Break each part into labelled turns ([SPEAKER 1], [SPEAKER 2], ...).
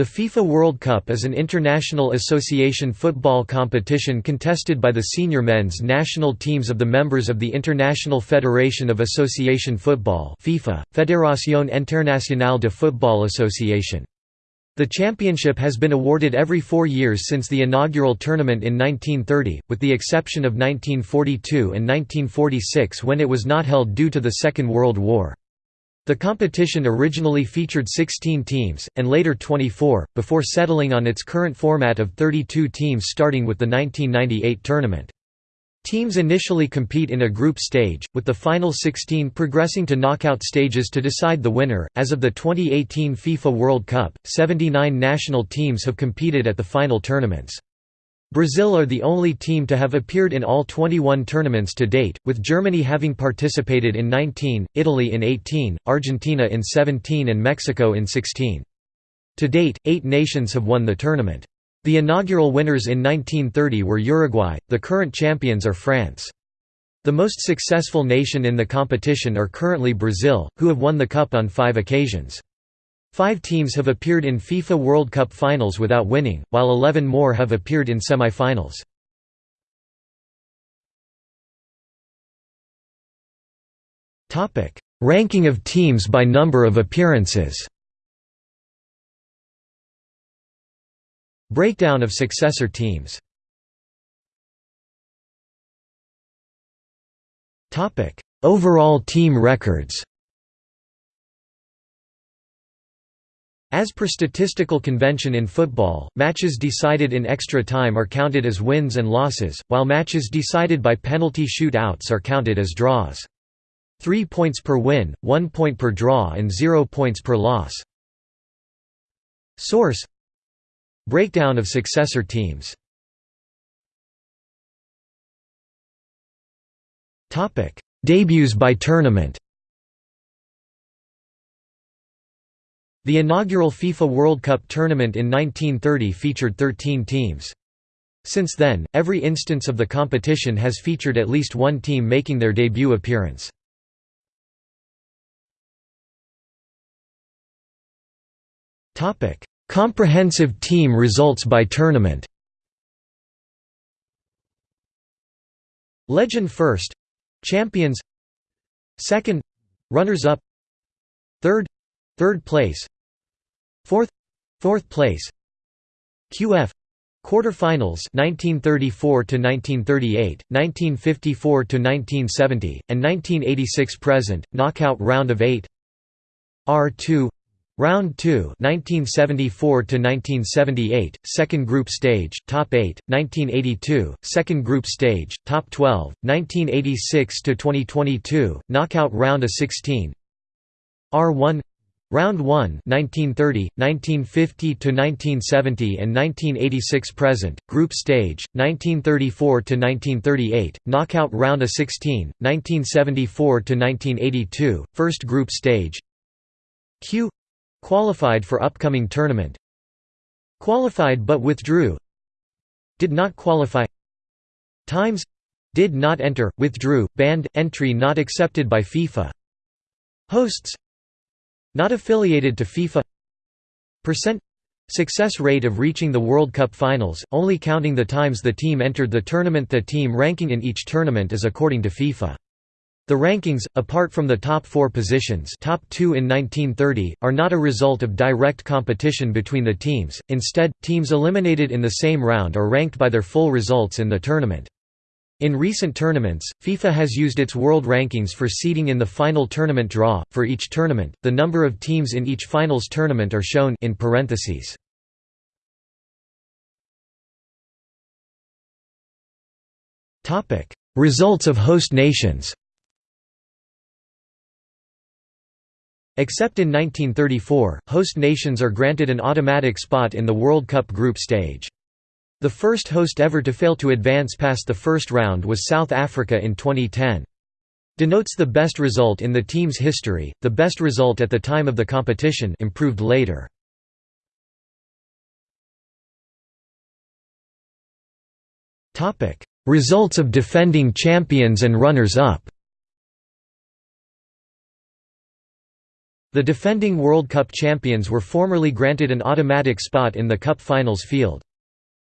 [SPEAKER 1] The FIFA World Cup is an international association football competition contested by the senior men's national teams of the members of the International Federation of Association Football FIFA, Fédération Internationale de Football Association. The championship has been awarded every four years since the inaugural tournament in 1930, with the exception of 1942 and 1946 when it was not held due to the Second World War. The competition originally featured 16 teams, and later 24, before settling on its current format of 32 teams starting with the 1998 tournament. Teams initially compete in a group stage, with the final 16 progressing to knockout stages to decide the winner. As of the 2018 FIFA World Cup, 79 national teams have competed at the final tournaments. Brazil are the only team to have appeared in all 21 tournaments to date, with Germany having participated in 19, Italy in 18, Argentina in 17 and Mexico in 16. To date, eight nations have won the tournament. The inaugural winners in 1930 were Uruguay, the current champions are France. The most successful nation in the competition are currently Brazil, who have won the cup on five occasions. Five teams have appeared in FIFA World Cup finals without winning, while 11 more have appeared in semi-finals. Ranking of teams by number of appearances. Breakdown of successor teams. Overall team records As per statistical convention in football, matches decided in extra time are counted as wins and losses, while matches decided by penalty shoot-outs are counted as draws. Three points per win, one point per draw and zero points per loss. Source Breakdown of successor teams Debuts by tournament The inaugural FIFA World Cup tournament in 1930 featured 13 teams. Since then, every instance of the competition has featured at least one team making their debut appearance. Comprehensive team results by tournament Legend first Champions Second Runners-up Third Third place Fourth Fourth place QF Quarterfinals 1934 to 1938, 1954 to 1970, and 1986 present. Knockout round of 8. R2 Round 2 1974 to 1978 second group stage top 8 1982 second group stage top 12 1986 to 2022 knockout round of 16 R1 Round 1 1930, 1950 to 1970 and 1986 present, group stage, 1934 to 1938, knockout round of 16, 1974 to 1982, first group stage. Q qualified for upcoming tournament. Qualified but withdrew. Did not qualify. Times did not enter, withdrew, banned, entry not accepted by FIFA. Hosts not affiliated to FIFA Percent Success rate of reaching the World Cup finals, only counting the times the team entered the tournament The team ranking in each tournament is according to FIFA. The rankings, apart from the top four positions top two in 1930, are not a result of direct competition between the teams, instead, teams eliminated in the same round are ranked by their full results in the tournament. In recent tournaments, FIFA has used its world rankings for seeding in the final tournament draw. For each tournament, the number of teams in each finals tournament are shown in parentheses. Topic: Results of host nations. Except in 1934, host nations are granted an automatic spot in the World Cup group stage. The first host ever to fail to advance past the first round was South Africa in 2010. Denotes the best result in the team's history, the best result at the time of the competition improved later. Results of defending champions and runners-up The defending World Cup champions were formerly granted an automatic spot in the Cup Finals field.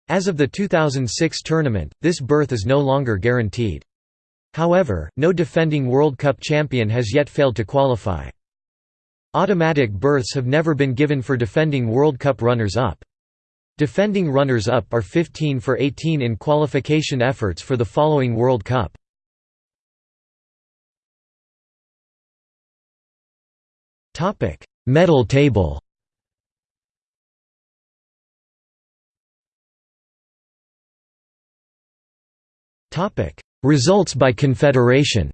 [SPEAKER 1] As of the 2006 tournament, this berth is no longer guaranteed. However, no defending World Cup champion has yet failed to qualify. Automatic berths have never been given for defending World Cup runners-up. Defending runners-up are 15 for 18 in qualification efforts for the following World Cup. Medal table. Results by confederation.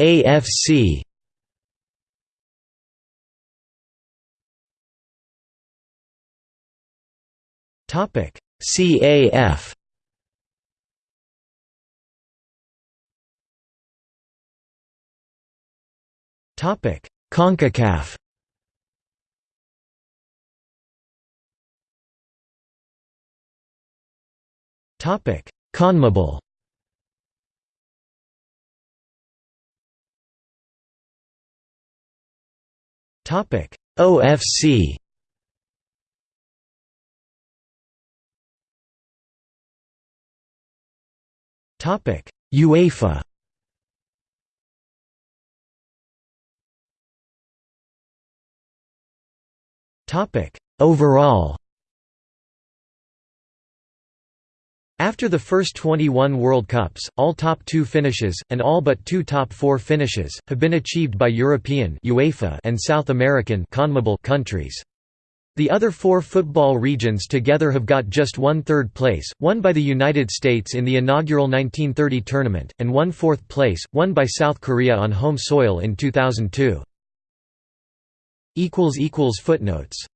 [SPEAKER 1] AFC. Topic: CAF. Topic: CONCACAF. Topic: CONMEBOL. Topic: OFC. Topic: UEFA. Topic: Overall. After the first 21 World Cups, all top two finishes, and all but two top four finishes, have been achieved by European UEFA and South American countries. The other four football regions together have got just one third place, one by the United States in the inaugural 1930 tournament, and one fourth place, won by South Korea on home soil in 2002. Footnotes